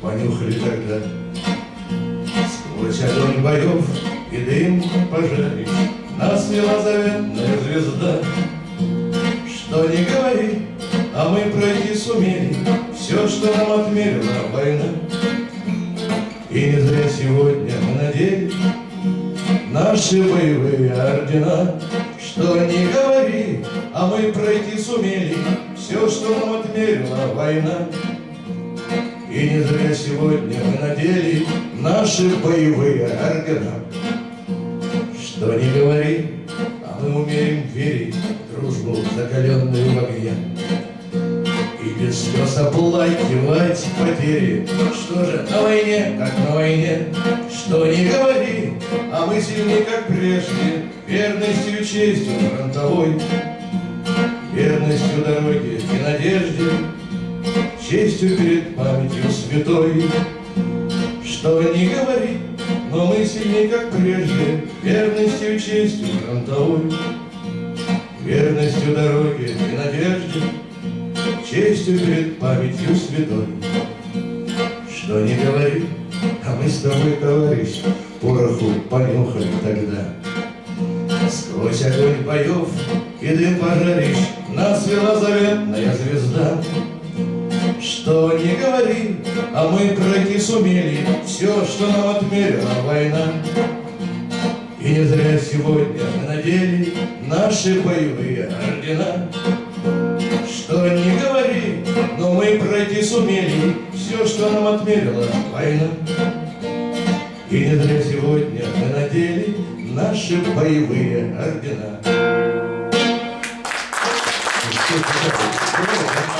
понюхали тогда. Сквозь огонь боев и дым пожарищ Нас вела заветная звезда. Что не говори, а мы пройти сумели Все, что нам отмерила война. И не зря сегодня мы надели Наши боевые ордена. Что не говори, а мы пройти сумели Все, что нам отмерила война. И не зря сегодня мы надели Наши боевые ордена. Что не говори, а мы умеем верить в Дружбу, закаленную в огне. И без слез оплакивать потери. Что же на войне, как на войне, Что не говори, а мы сильны, как прежде, Верностью и честью фронтовой, Верностью дороге и надежде, Честью перед памятью святой. Что не говори, но мы сильны, как прежде, Верностью честью фронтовой, Верностью дороге и надежде, Честью перед памятью святой. Что не говори, а мы с тобой, товарищ, Пороху понюхали тогда. Сквозь огонь боев и дым пожарищ Нас вела заветная звезда. Что не говори, а мы пройти сумели Все, что нам отмерила война. И не зря сегодня мы надели Наши боевые ордена. Что не говори, но мы пройти сумели Все, что нам отмерила война. И не зря сегодня мы надели Наши боевые ордена. すごいね。